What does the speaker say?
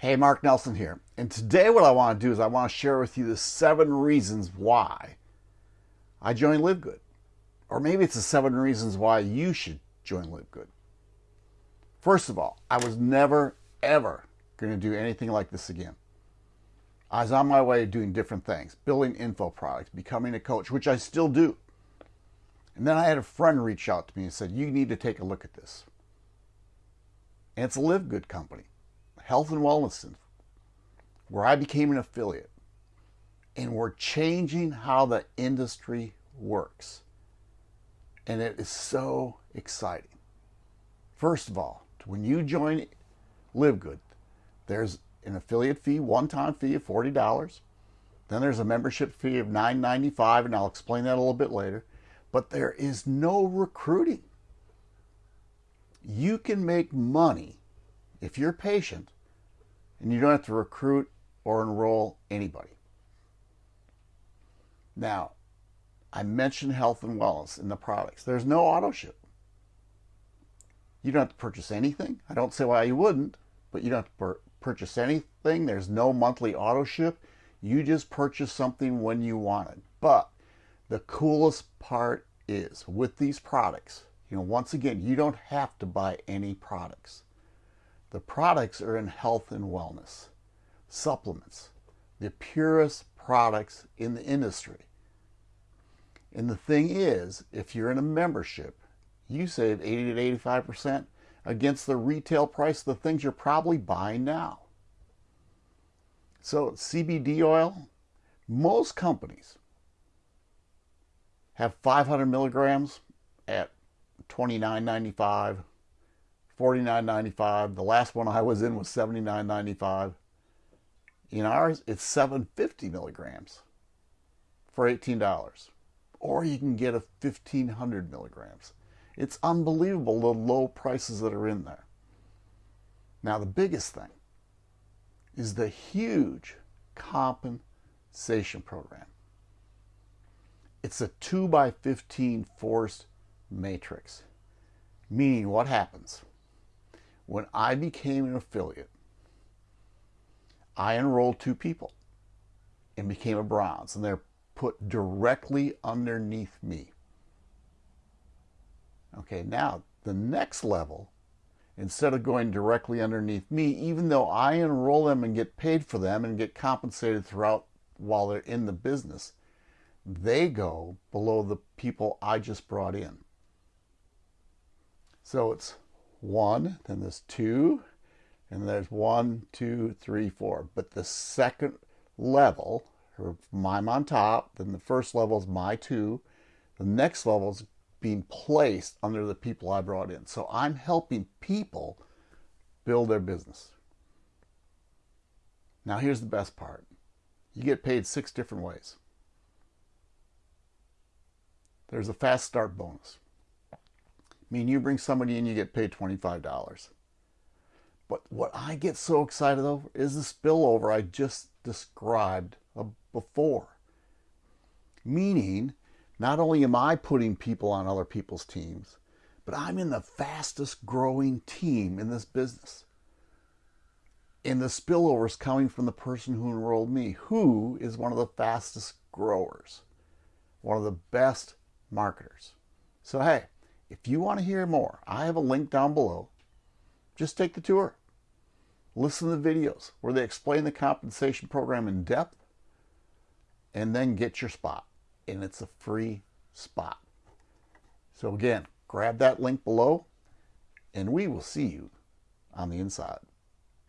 Hey, Mark Nelson here. And today what I want to do is I want to share with you the seven reasons why I joined LiveGood. Or maybe it's the seven reasons why you should join LiveGood. First of all, I was never, ever going to do anything like this again. I was on my way doing different things, building info products, becoming a coach, which I still do. And then I had a friend reach out to me and said, you need to take a look at this. And it's a LiveGood company. Health and Wellness Center, where I became an affiliate. And we're changing how the industry works. And it is so exciting. First of all, when you join LiveGood, there's an affiliate fee, one-time fee of $40. Then there's a membership fee of $9.95, and I'll explain that a little bit later. But there is no recruiting. You can make money if you're patient and you don't have to recruit or enroll anybody. Now, I mentioned health and wellness in the products. There's no auto ship. You don't have to purchase anything. I don't say why you wouldn't, but you don't have to purchase anything. There's no monthly auto ship. You just purchase something when you want it. But the coolest part is with these products, you know, once again, you don't have to buy any products. The products are in health and wellness, supplements, the purest products in the industry. And the thing is, if you're in a membership, you save 80 to 85% against the retail price of the things you're probably buying now. So CBD oil, most companies have 500 milligrams at 29.95 $49.95. The last one I was in was $79.95. In ours, it's 750 milligrams for $18. Or you can get a 1500 milligrams. It's unbelievable the low prices that are in there. Now, the biggest thing is the huge compensation program. It's a 2 by 15 forced matrix, meaning what happens? When I became an affiliate, I enrolled two people and became a bronze, and they're put directly underneath me. Okay, now the next level, instead of going directly underneath me, even though I enroll them and get paid for them and get compensated throughout while they're in the business, they go below the people I just brought in. So it's one, then there's two, and there's one, two, three, four. But the second level, or I'm on top, then the first level is my two. The next level is being placed under the people I brought in. So I'm helping people build their business. Now here's the best part. You get paid six different ways. There's a fast start bonus. I mean, you bring somebody in, you get paid $25. But what I get so excited over is the spillover I just described uh, before. Meaning, not only am I putting people on other people's teams, but I'm in the fastest growing team in this business. And the spillover is coming from the person who enrolled me, who is one of the fastest growers, one of the best marketers. So, hey, if you want to hear more, I have a link down below. Just take the tour. Listen to the videos where they explain the compensation program in depth and then get your spot. And it's a free spot. So again, grab that link below and we will see you on the inside.